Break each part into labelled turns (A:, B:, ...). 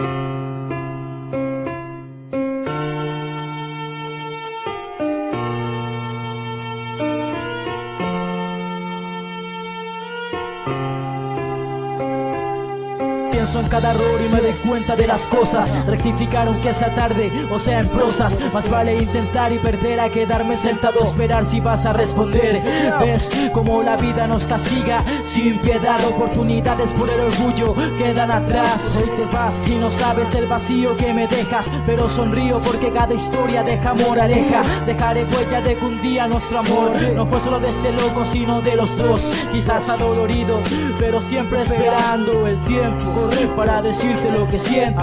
A: Thank you. Pienso en cada error y me doy cuenta de las cosas. Rectificar aunque sea tarde o sea en prosas. Más vale intentar y perder a quedarme sentado esperar si vas a responder. Ves como la vida nos castiga sin piedad Oportunidades por el orgullo quedan atrás. Hoy te vas y no sabes el vacío que me dejas Pero sonrío porque cada historia deja moraleja Dejaré huella de que un día nuestro amor No fue solo de este loco sino de los dos. Quizás adolorido pero siempre esperando el tiempo Para decirte lo que siento.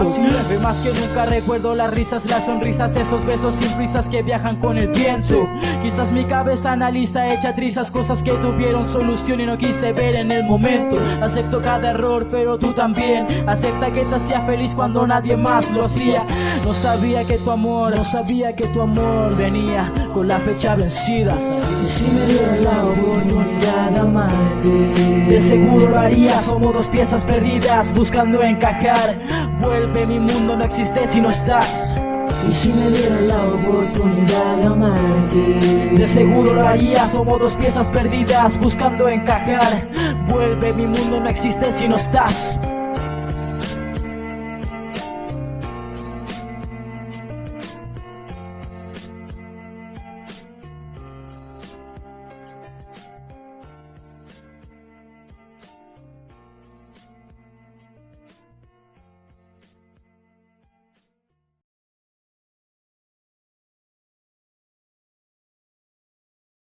A: Ve más que nunca recuerdo las risas, las sonrisas Esos besos sin prisas que viajan con el viento. Quizás mi cabeza analiza hecha trizas Cosas que tuvieron solución y no quise ver en el momento. Acepto cada error pero tú también. Acepta que te hacía feliz cuando nadie más lo hacía. No sabía que tu amor, no sabía que tu amor venía con la fecha vencida.
B: Y si me dieron la oportunidad de amarte
A: De seguro lo haría, somos dos piezas perdidas buscando encajar. Vuelve mi mundo no existe si no estás.
B: Y si me dieran la oportunidad de amarte.
A: De seguro lo haría, somos dos piezas perdidas buscando encajar. Vuelve mi mundo no existe si no estás